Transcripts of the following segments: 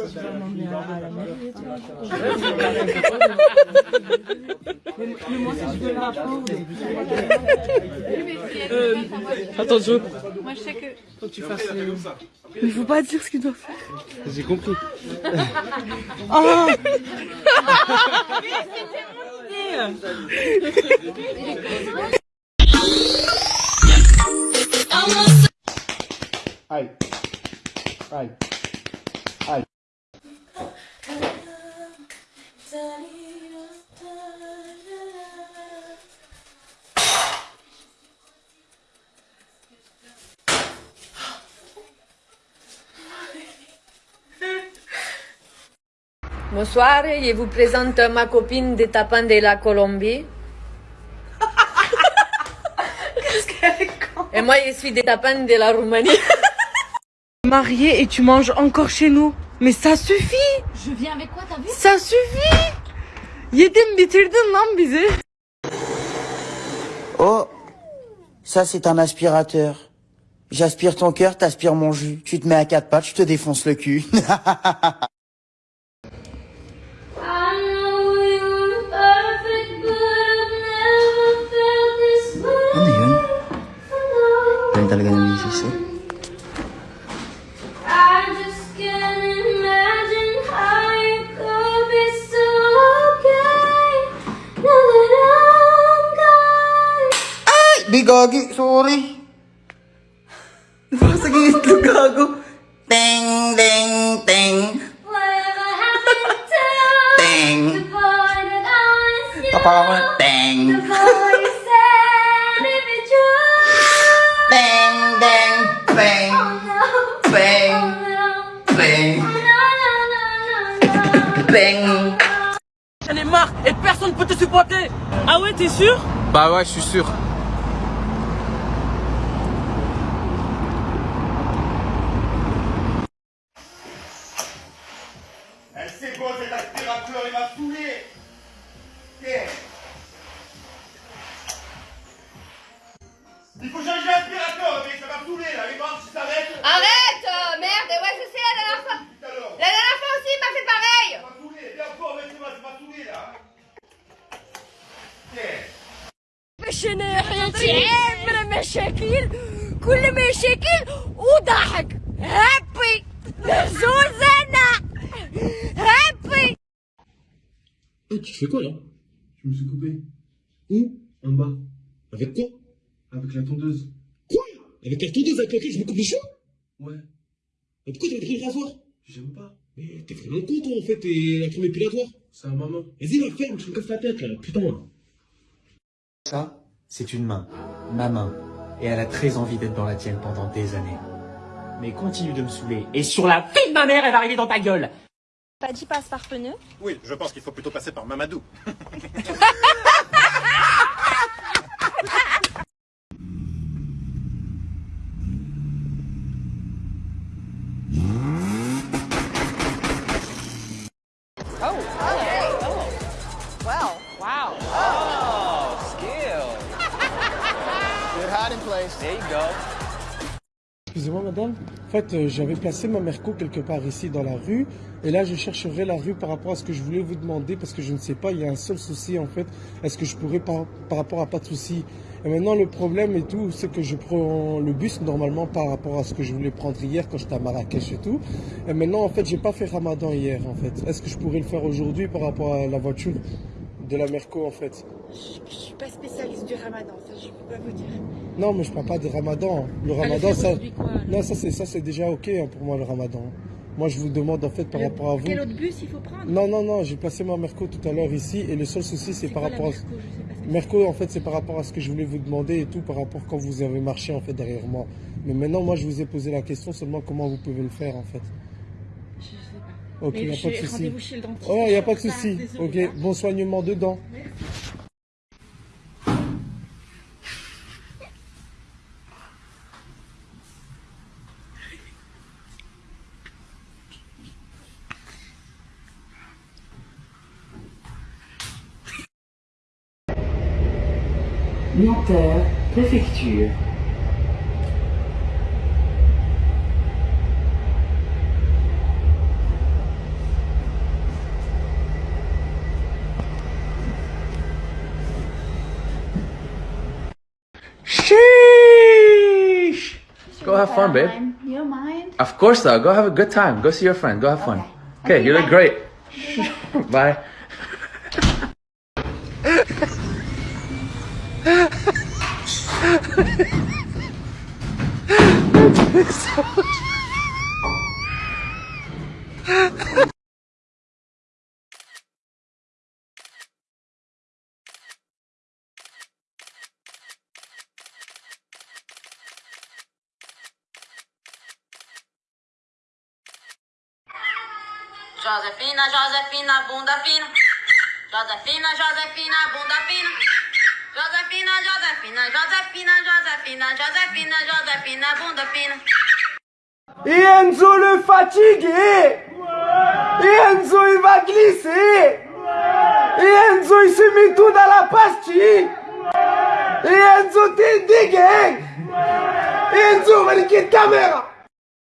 à la mairie et tout. Le rapport, Euh, attends, Joe, Moi, je sais que. faut que tu fasses il faut pas dire ce qu'il doit faire. J'ai compris. Oh. Aïe. Aïe. Bonsoir, je vous présente ma copine de Tapan de la Colombie. Et moi, je suis de Tapan de la Roumanie. Marié et tu manges encore chez nous. Mais ça suffit Je viens avec quoi, t'as vu? Ça suffit Yedin bitirdin lan bizi. Oh, ça c'est un aspirateur. J'aspire ton cœur, t'aspires mon jus. Tu te mets à quatre pattes, je te défonce le cul. Yun? Talaga misis Bigagi, sorry. Napakasaging itlog gago. Teng, teng, teng. Teng. Na teng. Teng, teng, teng. Teng, teng. Teng. J'en ai marre et personne ne peut te supporter Ah ouais, t'es sûr? Bah ouais, je suis sûr. من المشاكل كل مشاكل وضحك هابي زوزنا هابي Eh, tu fais quoi là Je me suis coupé. Où En bas. Avec quoi Avec la tondeuse. Quoi Avec la tondeuse avec laquelle je me coupe les cheveux Ouais. Mais pourquoi t'avais pris le rasoir J'aime pas. Mais t'es vraiment con toi en fait, et la crème épilatoire C'est à maman. Vas-y la ferme, tu me casses la tête là, putain Ça, C'est une main. Ma main. Et elle a très envie d'être dans la tienne pendant des années. Mais continue de me saouler. Et sur la vie de ma mère, elle va arriver dans ta gueule Pas dit passe par pneu. Oui, je pense qu'il faut plutôt passer par Mamadou. Excusez-moi madame, en fait euh, j'avais placé ma Merco quelque part ici dans la rue et là je chercherai la rue par rapport à ce que je voulais vous demander parce que je ne sais pas, il y a un seul souci en fait, est-ce que je pourrais par, par rapport à pas de souci? Et maintenant le problème et tout c'est que je prends le bus normalement par rapport à ce que je voulais prendre hier quand j'étais à Marrakech et tout. Et maintenant en fait j'ai pas fait ramadan hier en fait, est-ce que je pourrais le faire aujourd'hui par rapport à la voiture? De la Merco en fait Je suis pas spécialiste du ramadan, ça je peux pas vous dire. Non mais je parle pas de ramadan, le ramadan ça... Non, ça c'est ça c'est déjà ok hein, pour moi le ramadan. Moi je vous demande en fait par rapport à vous. Quel autre bus il faut prendre? Non non non, j'ai placé ma Merco tout à l'heure ici et le seul souci c'est par quoi la rapport à Merco? Je sais pas ce que Merco en fait c'est par rapport à ce que je voulais vous demander et tout par rapport quand vous avez marché en fait derrière moi. Mais maintenant moi je vous ai posé la question seulement comment vous pouvez le faire en fait. Ok, Mais y a j'ai pas de souci. rendez-vous chez le dentiste. Oh, y a pas de souci. Ok, hein. bon soignement dedans. Nanterre, préfecture. Have fun, babe. You don't mind? Of course, though. Go have a good time. Go see your friend. Go have fun. Okay, you look great. Bye. Josefina, Josefina, bunda fina. Josefina, Josefina, bunda fina. Josefina, Josefina, Josefina, Josefina, Josefina, Josefina, bunda fina. Et Enzo le Et Enzo il va glisser Enzo il se met tout dans la pastille Enzo t'es dégueu Enzo va niquer ta mère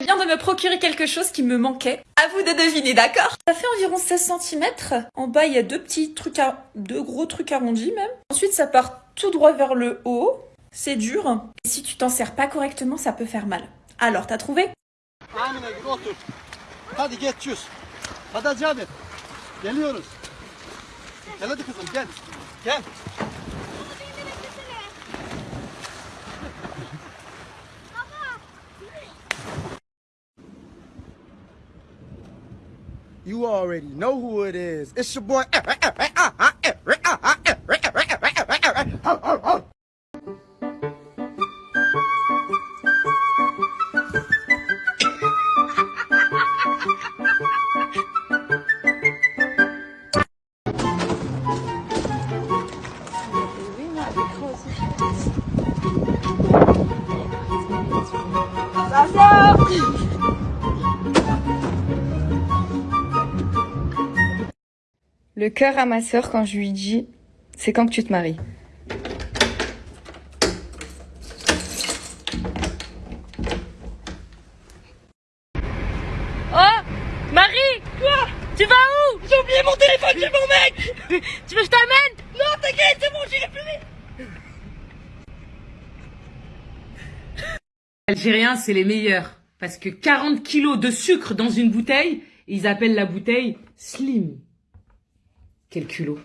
Je viens de me procurer quelque chose qui me manquait. À vous de deviner, d'accord? Ça fait environ 16 cm. En bas, il y a deux petits trucs, à... deux gros trucs arrondis même. Ensuite, ça part tout droit vers le haut. C'est dur. Et si tu t'en sers pas correctement, ça peut faire mal. Alors, t'as trouvé? You already know who it is. It's your boy. Le cœur à ma sœur quand je lui dis c'est quand que tu te maries. Oh Marie Quoi Tu vas où? J'ai oublié mon téléphone chez mon mec Tu veux que je t'amène? Non, t'inquiète, c'est bon, j'irai plus vite Algériens, c'est les meilleurs. Parce que 40 kilos de sucre dans une bouteille, ils appellent la bouteille slim. Quel culot.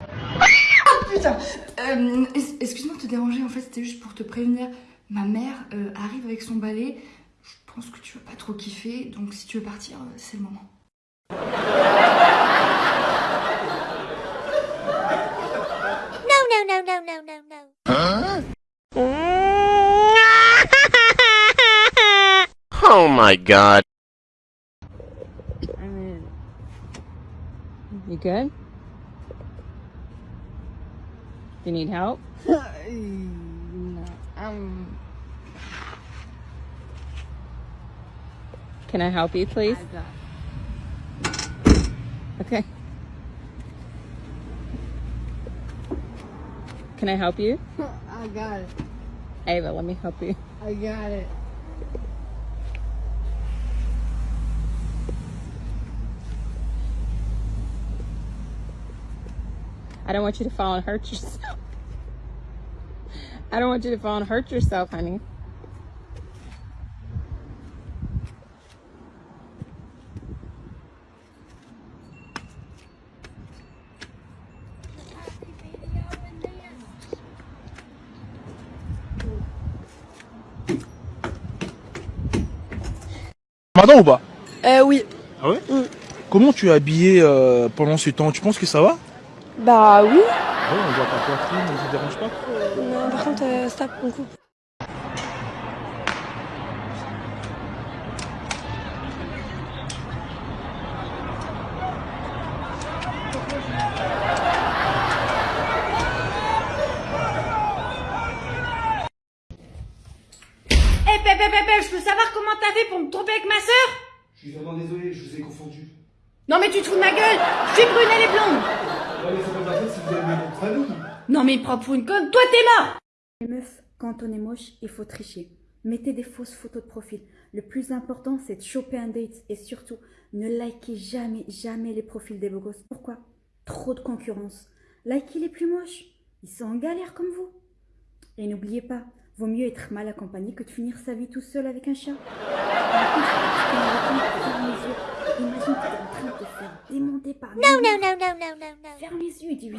Oh putain euh, Excuse-moi de te déranger, en fait c'était juste pour te prévenir. Ma mère euh, arrive avec son balai. Je pense que tu vas pas trop kiffer, donc si tu veux partir, euh, c'est le moment. No, no, no, no, no, no, no. Oh my god. You good? You need help? no, um, Can I help you, please? Okay. Can I help you? I got it. Ava, let me help you. I got it. I don't want you to fall and hurt yourself. I don't want you to fall and hurt yourself, honey. Ramadan ou pas? Euh, oui. Ah ouais? Comment tu es habillé euh, pendant ce temps? Tu penses que ça va? Bah oui. Ah ouais, on voit ta poitrine, ça te dérange pas Non, par contre, euh, stop, on coupe. Eh, Pépé, Pépé, je peux savoir comment t'as fait pour me tromper avec ma sœur? Je suis vraiment désolé, je vous ai confondu. Non, mais tu te fous de ma gueule Je suis brune, elle est blonde Non, mais il prend pour une conne, toi t'es mort Les meufs, quand on est moche, il faut tricher. Mettez des fausses photos de profil. Le plus important, c'est de choper un date et surtout, ne likez jamais, jamais les profils des beaux gosses. Pourquoi? Trop de concurrence. Likez les plus moches. Ils sont en galère comme vous. Et n'oubliez pas, vaut mieux être mal accompagné que de finir sa vie tout seul avec un chat. Imagine que faire démonter par No, no, no, no, no, no, no. Ferme les yeux et dis-lui